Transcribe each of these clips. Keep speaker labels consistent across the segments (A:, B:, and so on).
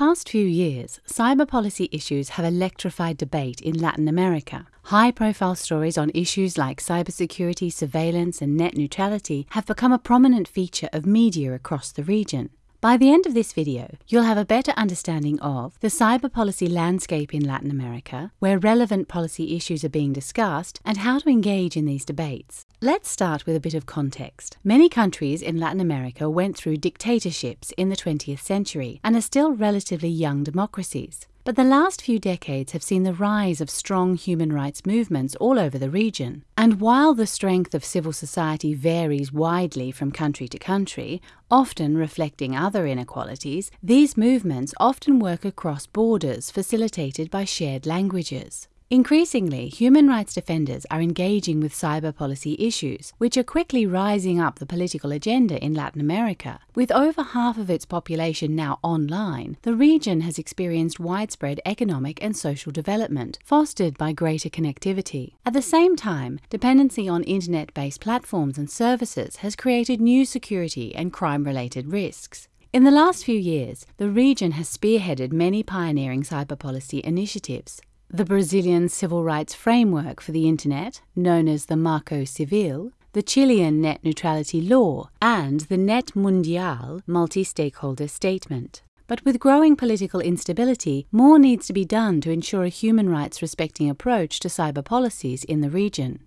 A: past few years, cyber policy issues have electrified debate in Latin America. High profile stories on issues like cybersecurity, surveillance, and net neutrality have become a prominent feature of media across the region. By the end of this video, you'll have a better understanding of the cyber policy landscape in Latin America, where relevant policy issues are being discussed, and how to engage in these debates. Let's start with a bit of context. Many countries in Latin America went through dictatorships in the 20th century and are still relatively young democracies. But the last few decades have seen the rise of strong human rights movements all over the region. And while the strength of civil society varies widely from country to country, often reflecting other inequalities, these movements often work across borders facilitated by shared languages. Increasingly, human rights defenders are engaging with cyber policy issues, which are quickly rising up the political agenda in Latin America. With over half of its population now online, the region has experienced widespread economic and social development, fostered by greater connectivity. At the same time, dependency on internet based platforms and services has created new security and crime related risks. In the last few years, the region has spearheaded many pioneering cyber policy initiatives. The Brazilian Civil Rights Framework for the Internet, known as the Marco Civil, the Chilean Net Neutrality Law, and the Net Mundial multi stakeholder statement. But with growing political instability, more needs to be done to ensure a human rights respecting approach to cyber policies in the region.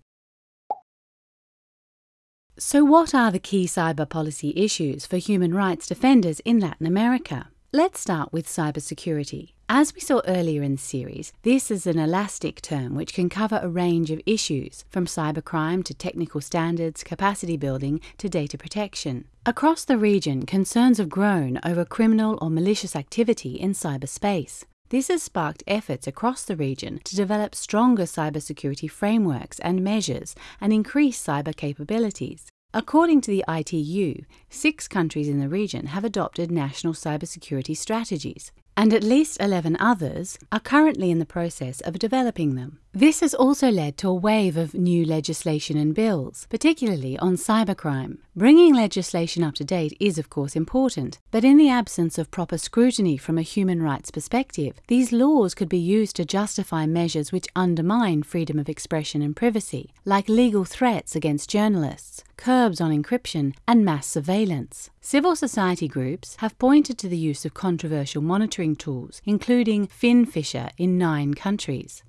A: So, what are the key cyber policy issues for human rights defenders in Latin America? Let's start with cybersecurity. As we saw earlier in the series, this is an elastic term which can cover a range of issues, from cybercrime to technical standards, capacity building to data protection. Across the region, concerns have grown over criminal or malicious activity in cyberspace. This has sparked efforts across the region to develop stronger cybersecurity frameworks and measures and increase cyber capabilities. According to the ITU, six countries in the region have adopted national cybersecurity strategies, and at least 11 others are currently in the process of developing them. This has also led to a wave of new legislation and bills, particularly on cybercrime. Bringing legislation up to date is, of course, important, but in the absence of proper scrutiny from a human rights perspective, these laws could be used to justify measures which undermine freedom of expression and privacy, like legal threats against journalists, curbs on encryption, and mass surveillance. Civil society groups have pointed to the use of controversial monitoring tools, including FinFisher in nine countries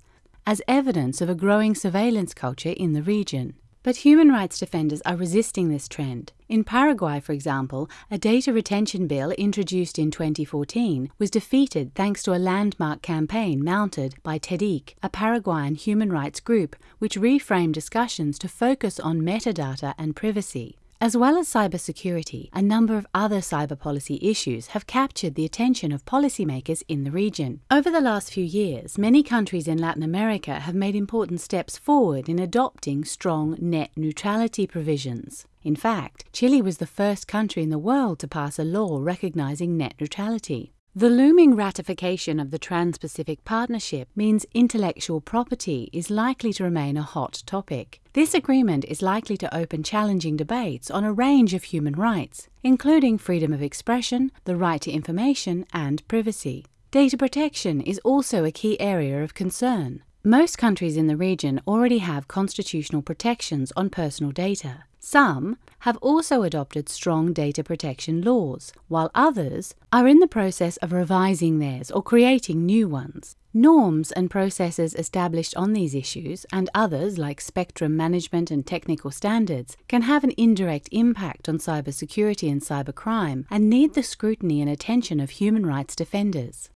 A: as evidence of a growing surveillance culture in the region. But human rights defenders are resisting this trend. In Paraguay, for example, a data retention bill introduced in 2014 was defeated thanks to a landmark campaign mounted by TEDIC, a Paraguayan human rights group which reframed discussions to focus on metadata and privacy. As well as cybersecurity, a number of other cyber policy issues have captured the attention of policymakers in the region. Over the last few years, many countries in Latin America have made important steps forward in adopting strong net neutrality provisions. In fact, Chile was the first country in the world to pass a law recognizing net neutrality. The looming ratification of the Trans Pacific Partnership means intellectual property is likely to remain a hot topic. This agreement is likely to open challenging debates on a range of human rights, including freedom of expression, the right to information, and privacy. Data protection is also a key area of concern. Most countries in the region already have constitutional protections on personal data. Some have also adopted strong data protection laws, while others are in the process of revising theirs or creating new ones. Norms and processes established on these issues, and others like spectrum management and technical standards, can have an indirect impact on cybersecurity and cybercrime and need the scrutiny and attention of human rights defenders.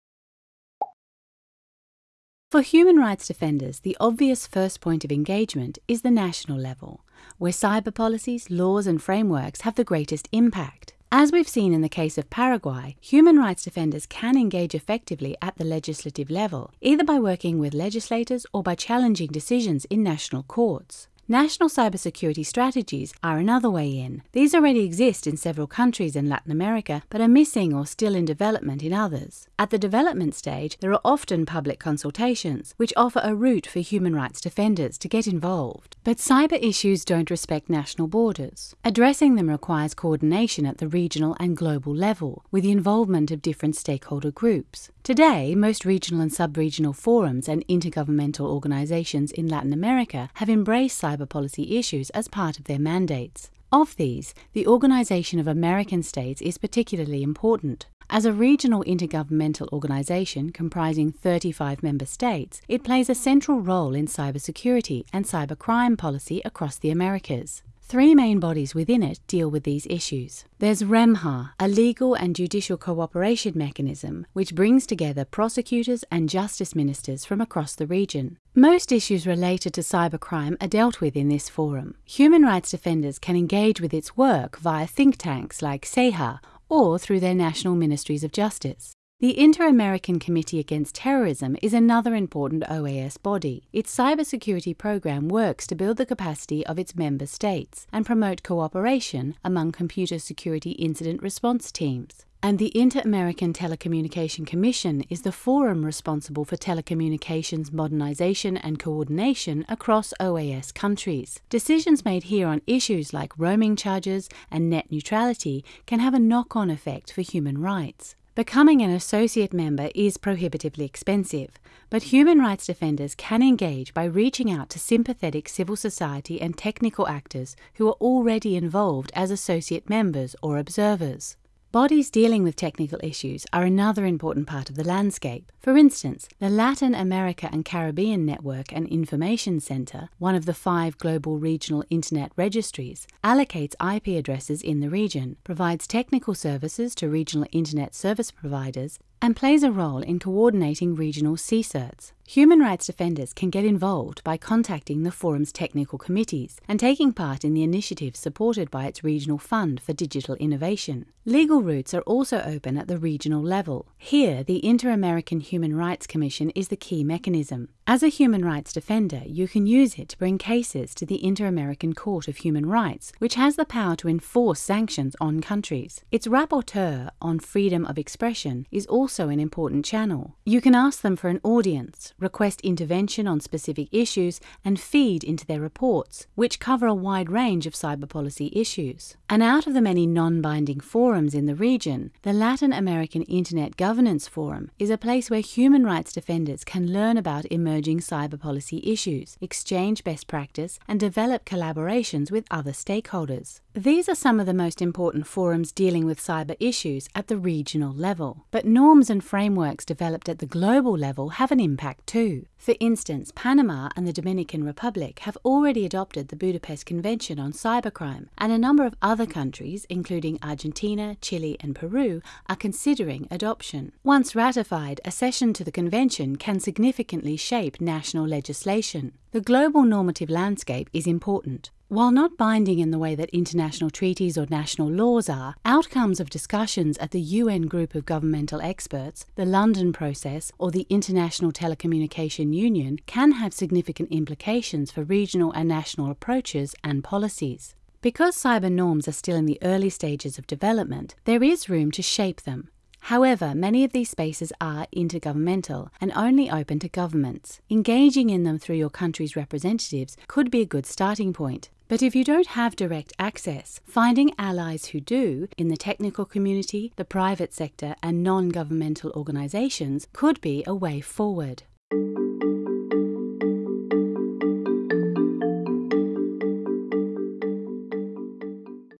A: For human rights defenders, the obvious first point of engagement is the national level, where cyber policies, laws, and frameworks have the greatest impact. As we've seen in the case of Paraguay, human rights defenders can engage effectively at the legislative level, either by working with legislators or by challenging decisions in national courts. National cybersecurity strategies are another way in. These already exist in several countries in Latin America, but are missing or still in development in others. At the development stage, there are often public consultations, which offer a route for human rights defenders to get involved. But cyber issues don't respect national borders. Addressing them requires coordination at the regional and global level, with the involvement of different stakeholder groups. Today, most regional and sub regional forums and intergovernmental organizations in Latin America have embraced cyber policy issues as part of their mandates. Of these, the Organization of American States is particularly important. As a regional intergovernmental organization comprising 35 member states, it plays a central role in cybersecurity and cybercrime policy across the Americas. Three main bodies within it deal with these issues. There's REMJA, a legal and judicial cooperation mechanism which brings together prosecutors and justice ministers from across the region. Most issues related to cybercrime are dealt with in this forum. Human rights defenders can engage with its work via think tanks like CEJA or through their national ministries of justice. The Inter American Committee Against Terrorism is another important OAS body. Its cybersecurity program works to build the capacity of its member states and promote cooperation among computer security incident response teams. And the Inter American Telecommunication Commission is the forum responsible for telecommunications modernization and coordination across OAS countries. Decisions made here on issues like roaming charges and net neutrality can have a knock on effect for human rights. Becoming an associate member is prohibitively expensive, but human rights defenders can engage by reaching out to sympathetic civil society and technical actors who are already involved as associate members or observers. Bodies dealing with technical issues are another important part of the landscape. For instance, the Latin America and Caribbean Network and Information Center, one of the five global regional internet registries, allocates IP addresses in the region, provides technical services to regional internet service providers, and plays a role in coordinating regional CSIRTs. Human rights defenders can get involved by contacting the forum's technical committees and taking part in the initiatives supported by its regional fund for digital innovation. Legal routes are also open at the regional level. Here, the Inter American Human Rights Commission is the key mechanism. As a human rights defender, you can use it to bring cases to the Inter American Court of Human Rights, which has the power to enforce sanctions on countries. Its rapporteur on freedom of expression is also an important channel. You can ask them for an audience, request intervention on specific issues, and feed into their reports, which cover a wide range of cyber policy issues. And out of the many non binding forums in the region, the Latin American Internet Governance Forum is a place where human rights defenders can learn about emerging emerging cyber policy issues, exchange best practice, and develop collaborations with other stakeholders. These are some of the most important forums dealing with cyber issues at the regional level. But norms and frameworks developed at the global level have an impact too. For instance, Panama and the Dominican Republic have already adopted the Budapest Convention on Cybercrime, and a number of other countries, including Argentina, Chile, and Peru, are considering adoption. Once ratified, accession to the convention can significantly shape national legislation. The global normative landscape is important. While not binding in the way that international treaties or national laws are, outcomes of discussions at the UN Group of Governmental Experts, the London Process, or the International Telecommunication Union can have significant implications for regional and national approaches and policies. Because cyber norms are still in the early stages of development, there is room to shape them. However, many of these spaces are intergovernmental and only open to governments. Engaging in them through your country's representatives could be a good starting point. But if you don't have direct access, finding allies who do in the technical community, the private sector, and non governmental organizations could be a way forward.